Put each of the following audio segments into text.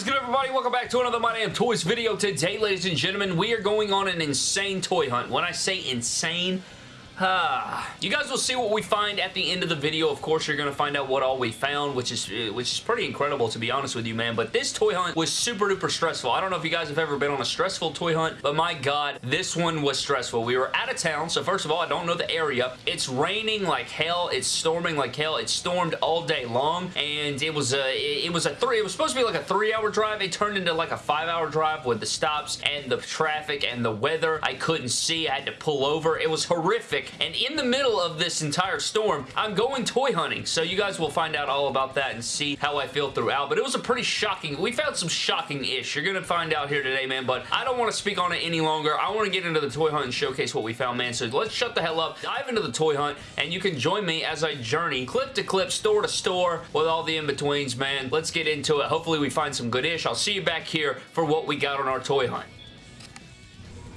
is good, everybody? Welcome back to another My Damn Toys video. Today, ladies and gentlemen, we are going on an insane toy hunt. When I say insane. You guys will see what we find at the end of the video. Of course, you're going to find out what all we found, which is uh, which is pretty incredible, to be honest with you, man. But this toy hunt was super duper stressful. I don't know if you guys have ever been on a stressful toy hunt, but my God, this one was stressful. We were out of town, so first of all, I don't know the area. It's raining like hell. It's storming like hell. It stormed all day long, and it was a it was a three. It was supposed to be like a three-hour drive. It turned into like a five-hour drive with the stops and the traffic and the weather. I couldn't see. I had to pull over. It was horrific, and in the middle of this entire storm, I'm going toy hunting. So you guys will find out all about that and see how I feel throughout. But it was a pretty shocking, we found some shocking-ish. You're going to find out here today, man. But I don't want to speak on it any longer. I want to get into the toy hunt and showcase what we found, man. So let's shut the hell up, dive into the toy hunt, and you can join me as I journey clip to clip, store to store, with all the in-betweens, man. Let's get into it. Hopefully we find some good ish. I'll see you back here for what we got on our toy hunt.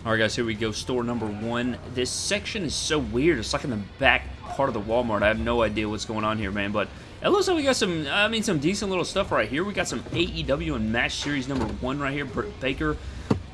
Alright guys, here we go, store number one. This section is so weird. It's like in the back part of the Walmart. I have no idea what's going on here, man, but it looks like we got some, I mean, some decent little stuff right here. We got some AEW Unmatched Series number one right here. Britt Baker,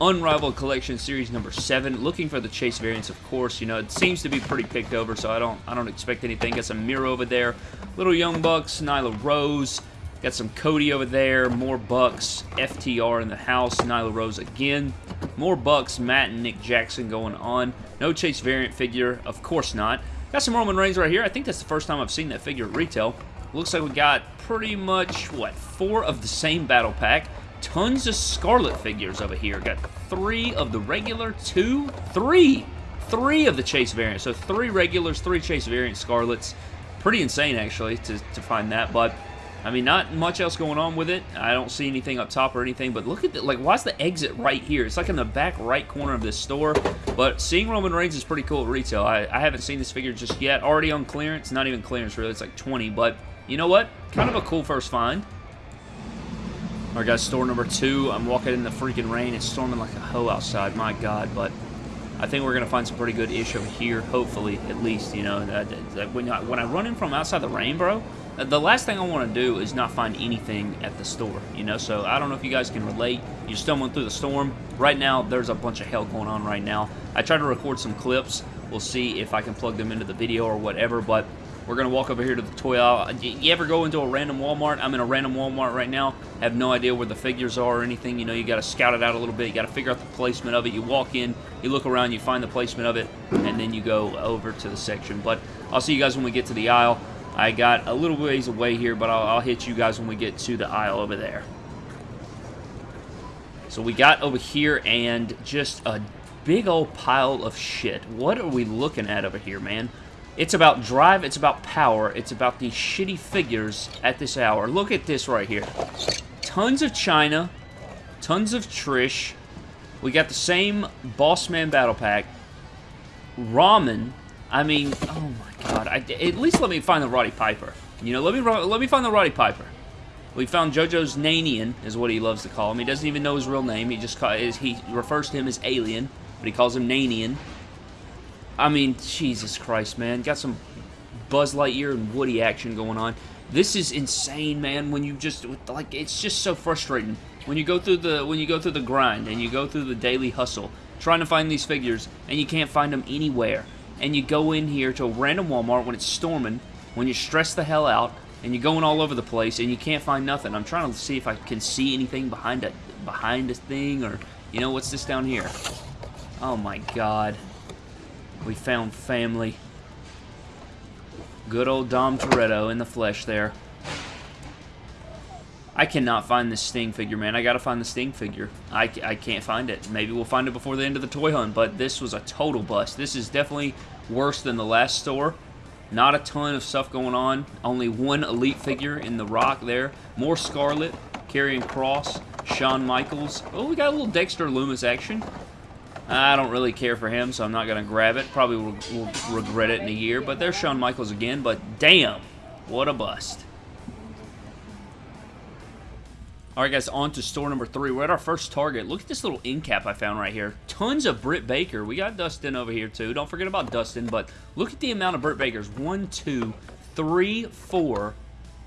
Unrivaled Collection Series number seven. Looking for the Chase variants, of course. You know, it seems to be pretty picked over, so I don't, I don't expect anything. Got some Miro over there. Little Young Bucks, Nyla Rose. Got some Cody over there, more Bucks, FTR in the house, Nyla Rose again. More Bucks, Matt and Nick Jackson going on. No Chase variant figure, of course not. Got some Roman Reigns right here. I think that's the first time I've seen that figure at retail. Looks like we got pretty much, what, four of the same battle pack. Tons of Scarlet figures over here. Got three of the regular, two, three, three of the Chase variants. So three regulars, three Chase variant Scarlets. Pretty insane, actually, to, to find that, but I mean, not much else going on with it. I don't see anything up top or anything, but look at the, like, why's the exit right here? It's like in the back right corner of this store, but seeing Roman Reigns is pretty cool at retail. I, I haven't seen this figure just yet. Already on clearance. Not even clearance, really. It's like 20, but you know what? Kind of a cool first find. Alright, guys, store number two. I'm walking in the freaking rain. It's storming like a hoe outside. My God, but I think we're going to find some pretty good ish over here, hopefully, at least, you know. When, I, when I run in from outside the rain, bro, Uh, the last thing I want to do is not find anything at the store, you know, so I don't know if you guys can relate. You're stumbling through the storm. Right now, there's a bunch of hell going on right now. I tried to record some clips. We'll see if I can plug them into the video or whatever, but we're going to walk over here to the toy aisle. Uh, you ever go into a random Walmart? I'm in a random Walmart right now. have no idea where the figures are or anything. You know, you got to scout it out a little bit. You got to figure out the placement of it. You walk in, you look around, you find the placement of it, and then you go over to the section. But I'll see you guys when we get to the aisle. I got a little ways away here, but I'll, I'll hit you guys when we get to the aisle over there. So we got over here and just a big old pile of shit. What are we looking at over here, man? It's about drive, it's about power, it's about these shitty figures at this hour. Look at this right here. Tons of Chyna, tons of Trish. We got the same Boss Man Battle Pack. Ramen. I mean, oh my God, I, at least let me find the Roddy Piper. You know, let me let me find the Roddy Piper. We found JoJo's Nanian, is what he loves to call him. He doesn't even know his real name. He just call, he refers to him as Alien, but he calls him Nanian. I mean, Jesus Christ, man. Got some Buzz Lightyear and Woody action going on. This is insane, man. When you just like, it's just so frustrating when you go through the when you go through the grind and you go through the daily hustle, trying to find these figures and you can't find them anywhere and you go in here to a random Walmart when it's storming, when you're stressed the hell out, and you're going all over the place, and you can't find nothing. I'm trying to see if I can see anything behind a, behind a thing, or, you know, what's this down here? Oh my god. We found family. Good old Dom Toretto in the flesh there. I cannot find this Sting figure, man. I gotta find the Sting figure. I, I can't find it. Maybe we'll find it before the end of the toy hunt, but this was a total bust. This is definitely worse than the last store. Not a ton of stuff going on. Only one Elite figure in the Rock there. More Scarlet, Karrion Cross, Shawn Michaels. Oh, we got a little Dexter Lumis action. I don't really care for him, so I'm not going to grab it. Probably will, will regret it in a year, but there's Shawn Michaels again, but damn, what a bust. Alright guys, on to store number three. We're at our first target. Look at this little end cap I found right here. Tons of Britt Baker. We got Dustin over here too. Don't forget about Dustin, but look at the amount of Britt Bakers. One, two, three, four,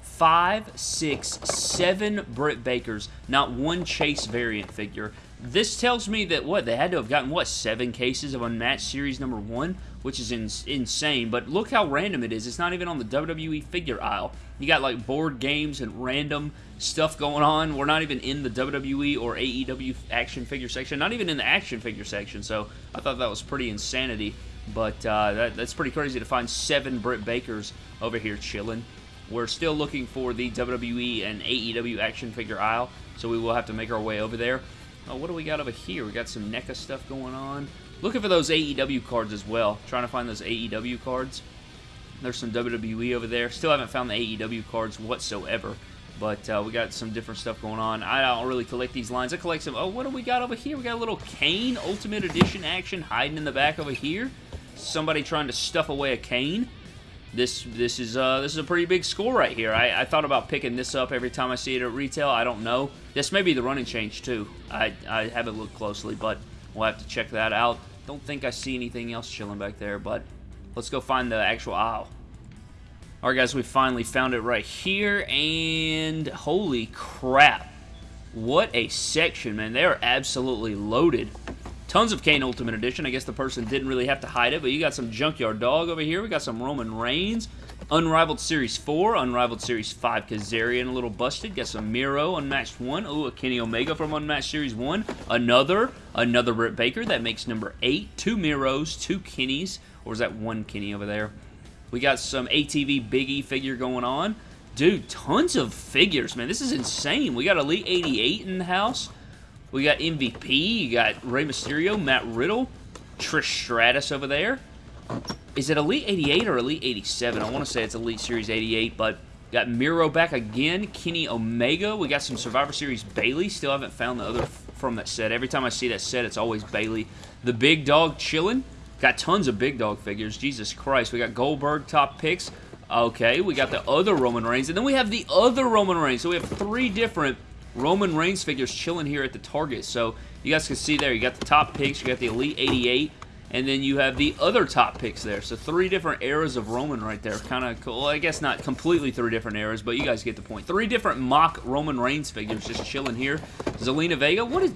five, six, seven Britt Bakers, not one Chase variant figure. This tells me that, what, they had to have gotten, what, seven cases of Unmatched Series number one? Which is in insane, but look how random it is. It's not even on the WWE figure aisle. You got, like, board games and random stuff going on. We're not even in the WWE or AEW action figure section. Not even in the action figure section, so I thought that was pretty insanity. But uh, that, that's pretty crazy to find seven Britt Bakers over here chilling. We're still looking for the WWE and AEW action figure aisle, so we will have to make our way over there. Oh, what do we got over here? We got some NECA stuff going on. Looking for those AEW cards as well. Trying to find those AEW cards. There's some WWE over there. Still haven't found the AEW cards whatsoever. But uh, we got some different stuff going on. I don't really collect these lines. I collect some... Oh, what do we got over here? We got a little Kane Ultimate Edition action hiding in the back over here. Somebody trying to stuff away a Kane this this is uh, this is a pretty big score right here. I, I, thought about picking this up every time I see it at retail. I don't know. This may be the running change too. I, I haven't looked closely, but we'll have to check that out. Don't think I see anything else chilling back there, but let's go find the actual aisle. Alright guys, we finally found it right here, and holy crap. What a section, man. They are absolutely loaded. Tons of Kane Ultimate Edition. I guess the person didn't really have to hide it, but you got some Junkyard Dog over here. We got some Roman Reigns. Unrivaled Series 4, Unrivaled Series 5 Kazarian, a little busted. Got some Miro, Unmatched 1. Oh, a Kenny Omega from Unmatched Series 1. Another, another Britt Baker. That makes number 8. Two Miros, two Kennys. Or is that one Kenny over there? We got some ATV Biggie figure going on. Dude, tons of figures, man. This is insane. We got Elite 88 in the house. We got MVP, you got Rey Mysterio, Matt Riddle, Trish Stratus over there. Is it Elite 88 or Elite 87? I want to say it's Elite Series 88, but got Miro back again, Kenny Omega. We got some Survivor Series Bayley. Still haven't found the other from that set. Every time I see that set, it's always Bayley. The Big Dog chilling. Got tons of Big Dog figures. Jesus Christ. We got Goldberg top picks. Okay, we got the other Roman Reigns. And then we have the other Roman Reigns. So we have three different Roman Reigns figures chilling here at the Target. So you guys can see there, you got the top picks, you got the Elite 88, and then you have the other top picks there. So three different eras of Roman right there. Kind of cool. Well, I guess not completely three different eras, but you guys get the point. Three different mock Roman Reigns figures just chilling here. Zelina Vega, what is...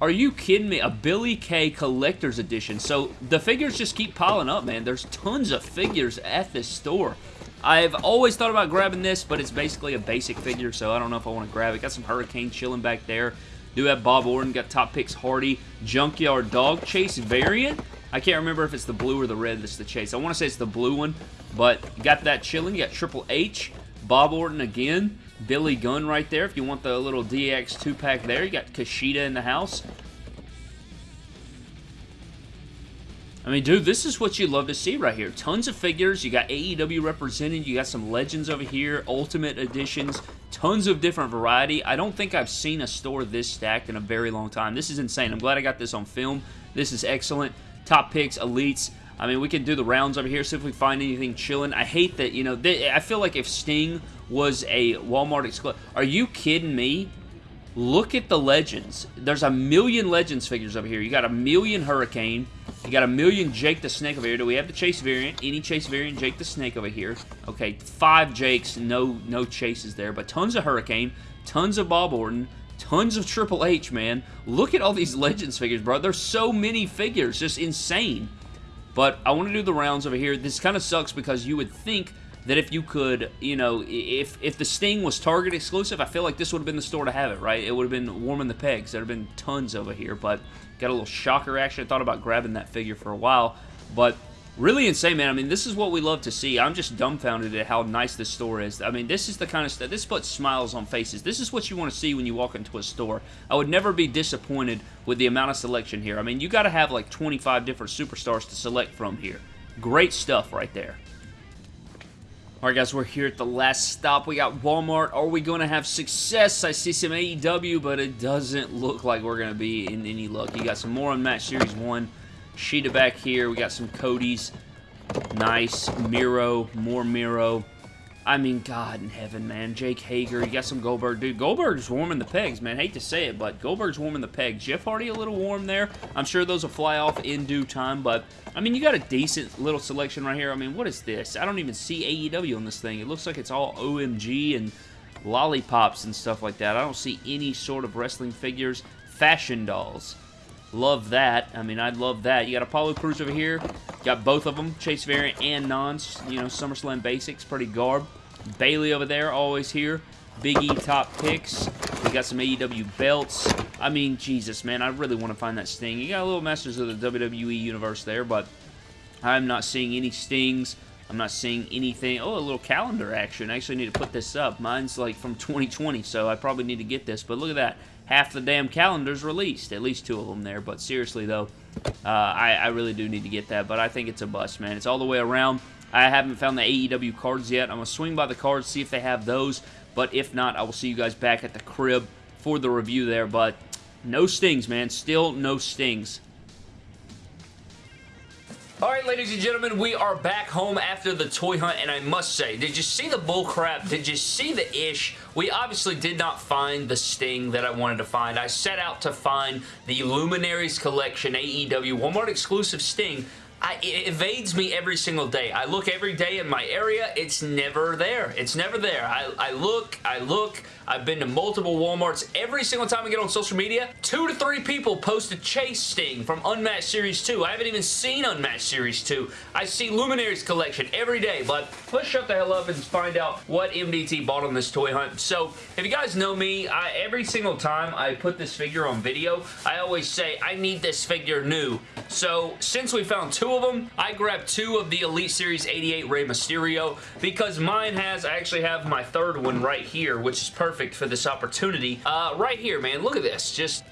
Are you kidding me? A Billie Kay Collector's Edition. So the figures just keep piling up, man. There's tons of figures at this store. I've always thought about grabbing this, but it's basically a basic figure, so I don't know if I want to grab it. Got some Hurricane chilling back there. Do have Bob Orton, got Top Picks Hardy, Junkyard Dog Chase variant. I can't remember if it's the blue or the red that's the chase. I want to say it's the blue one, but got that chilling. You got Triple H, Bob Orton again, Billy Gunn right there if you want the little DX 2-pack there. You got Kushida in the house. I mean, dude, this is what you love to see right here. Tons of figures. You got AEW represented. You got some Legends over here, Ultimate Editions, tons of different variety. I don't think I've seen a store this stacked in a very long time. This is insane. I'm glad I got this on film. This is excellent. Top picks, elites. I mean, we can do the rounds over here, see if we find anything chilling. I hate that, you know, I feel like if Sting was a Walmart exclusive... Are you kidding me? Look at the Legends. There's a million Legends figures over here. You got a million Hurricane. You got a million Jake the Snake over here. Do we have the Chase variant? Any Chase variant Jake the Snake over here. Okay, five Jakes, no no Chases there, but tons of Hurricane, tons of Bob Orton, tons of Triple H, man. Look at all these Legends figures, bro. There's so many figures. Just insane. But I want to do the rounds over here. This kind of sucks because you would think that if you could, you know, if if the Sting was Target exclusive, I feel like this would have been the store to have it, right? It would have been warming the pegs. There would have been tons over here, but got a little shocker action. I thought about grabbing that figure for a while, but really insane, man. I mean, this is what we love to see. I'm just dumbfounded at how nice this store is. I mean, this is the kind of stuff, this puts smiles on faces. This is what you want to see when you walk into a store. I would never be disappointed with the amount of selection here. I mean, you got to have like 25 different superstars to select from here. Great stuff right there. Alright guys, we're here at the last stop. We got Walmart. Are we going to have success? I see some AEW, but it doesn't look like we're going to be in any luck. You got some more Unmatched Series 1. Shida back here. We got some Cody's. Nice. Miro. More Miro. I mean, God in heaven, man. Jake Hager, you got some Goldberg. Dude, Goldberg's warming the pegs, man. hate to say it, but Goldberg's warming the pegs. Jeff Hardy a little warm there. I'm sure those will fly off in due time, but, I mean, you got a decent little selection right here. I mean, what is this? I don't even see AEW on this thing. It looks like it's all OMG and lollipops and stuff like that. I don't see any sort of wrestling figures. Fashion dolls. Love that. I mean, I love that. You got Apollo Crews over here. Got both of them, Chase Variant and Nons. You know, SummerSlam Basics, pretty garb. Bayley over there, always here. Big E top picks. We got some AEW belts. I mean, Jesus, man, I really want to find that Sting. You got a little Masters of the WWE Universe there, but I'm not seeing any Stings. I'm not seeing anything. Oh, a little calendar action. I actually need to put this up. Mine's like from 2020, so I probably need to get this. But look at that. Half the damn calendar's released. At least two of them there. But seriously, though, uh, I, I really do need to get that. But I think it's a bust, man. It's all the way around. I haven't found the AEW cards yet. I'm going to swing by the cards, see if they have those. But if not, I will see you guys back at the crib for the review there. But no stings, man. Still no stings. Alright, ladies and gentlemen, we are back home after the toy hunt, and I must say, did you see the bullcrap? Did you see the ish? We obviously did not find the Sting that I wanted to find. I set out to find the Luminaries Collection AEW Walmart exclusive Sting, I, it evades me every single day. I look every day in my area. It's never there. It's never there. I, I look, I look, I've been to multiple Walmarts. Every single time I get on social media, two to three people post a Chase Sting from Unmatched Series 2. I haven't even seen Unmatched Series 2. I see Luminaries Collection every day, but let's shut the hell up and find out what MDT bought on this toy hunt. So, if you guys know me, I, every single time I put this figure on video, I always say, I need this figure new. So, since we found two of them, I grabbed two of the Elite Series 88 Rey Mysterio because mine has, I actually have my third one right here, which is perfect for this opportunity. Uh, right here, man, look at this. Just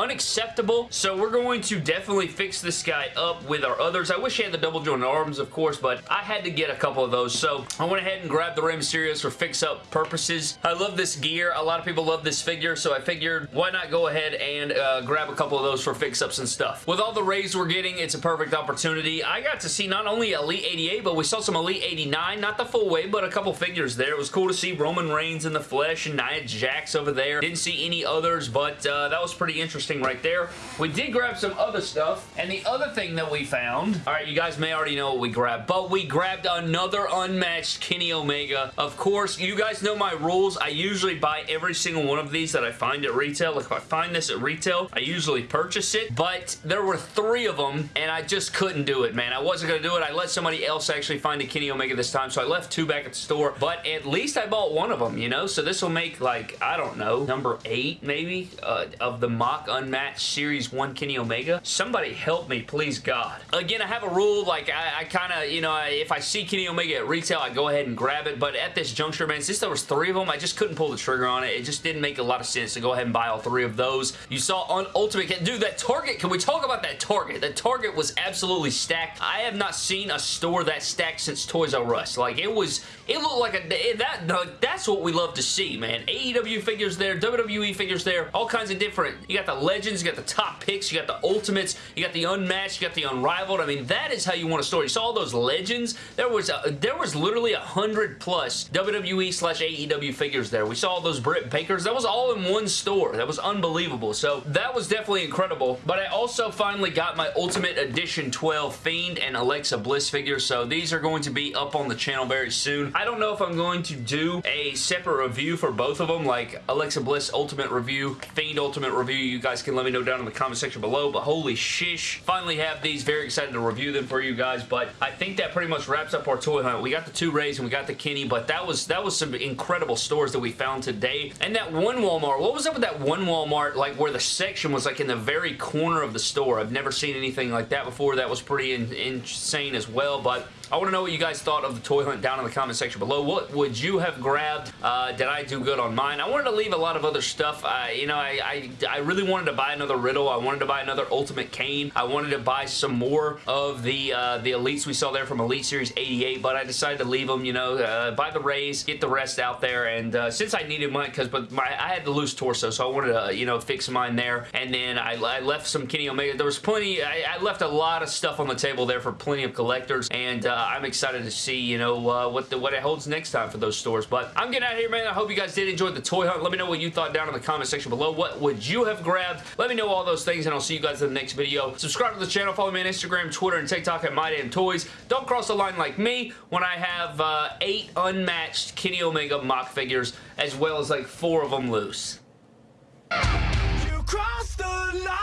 unacceptable. So we're going to definitely fix this guy up with our others. I wish he had the double jointed arms, of course, but I had to get a couple of those. So I went ahead and grabbed the Rey Mysterios for fix-up purposes. I love this gear. A lot of people love this figure, so I figured why not go ahead and uh, grab a couple of those for fix-ups and stuff. With all the Rays we're getting, it's a perfect opportunity. I got to see not only Elite 88, but we saw some Elite 89. Not the full wave, but a couple figures there. It was cool to see Roman Reigns in the flesh and Nia Jax over there. Didn't see any others, but uh, that was pretty interesting interesting right there. We did grab some other stuff, and the other thing that we found, all right, you guys may already know what we grabbed, but we grabbed another unmatched Kenny Omega. Of course, you guys know my rules. I usually buy every single one of these that I find at retail. Like if I find this at retail, I usually purchase it, but there were three of them, and I just couldn't do it, man. I wasn't going to do it. I let somebody else actually find a Kenny Omega this time, so I left two back at the store, but at least I bought one of them, you know? So this will make, like, I don't know, number eight, maybe, uh, of the mock Unmatched Series 1 Kenny Omega. Somebody help me, please God. Again, I have a rule, like, I, I kind of, you know, I, if I see Kenny Omega at retail, I go ahead and grab it, but at this juncture, man, since there was three of them, I just couldn't pull the trigger on it. It just didn't make a lot of sense to go ahead and buy all three of those. You saw on Ultimate, dude, that Target, can we talk about that Target? That Target was absolutely stacked. I have not seen a store that stacked since Toys R Us. Like, it was, it looked like a, that, that's what we love to see, man. AEW figures there, WWE figures there, all kinds of different, you got the Legends, you got the top picks, you got the Ultimates, you got the Unmatched, you got the Unrivaled. I mean, that is how you want a store. You saw all those Legends. There was a, there was literally a hundred plus WWE slash AEW figures there. We saw all those Britt Bakers. That was all in one store. That was unbelievable. So that was definitely incredible. But I also finally got my Ultimate Edition 12 Fiend and Alexa Bliss figures. So these are going to be up on the channel very soon. I don't know if I'm going to do a separate review for both of them, like Alexa Bliss Ultimate Review, Fiend Ultimate Review. You guys can let me know down in the comment section below, but holy shish. Finally have these. Very excited to review them for you guys, but I think that pretty much wraps up our toy hunt. We got the two Rays and we got the Kenny, but that was that was some incredible stores that we found today. And that one Walmart, what was up with that one Walmart, like where the section was like in the very corner of the store? I've never seen anything like that before. That was pretty in insane as well, but I want to know what you guys thought of the toy hunt down in the comment section below. What would you have grabbed? Uh, did I do good on mine? I wanted to leave a lot of other stuff. Uh, you know, I, I, I, really wanted to buy another Riddle. I wanted to buy another Ultimate Kane. I wanted to buy some more of the uh, the Elites we saw there from Elite Series 88, but I decided to leave them, you know, uh, buy the Rays, get the rest out there, and uh, since I needed mine, because but my I had the loose torso, so I wanted to, you know, fix mine there, and then I, I left some Kenny Omega. There was plenty, I, I, left a lot of stuff on the table there for plenty of collectors, and uh, I'm excited to see, you know, uh, what, the, what it holds next time for those stores. But I'm getting out of here, man. I hope you guys did enjoy the toy hunt. Let me know what you thought down in the comment section below. What would you have grabbed? Let me know all those things, and I'll see you guys in the next video. Subscribe to the channel. Follow me on Instagram, Twitter, and TikTok at MyDamnToys. Don't cross the line like me when I have uh, eight unmatched Kenny Omega mock figures, as well as like four of them loose. You crossed the line.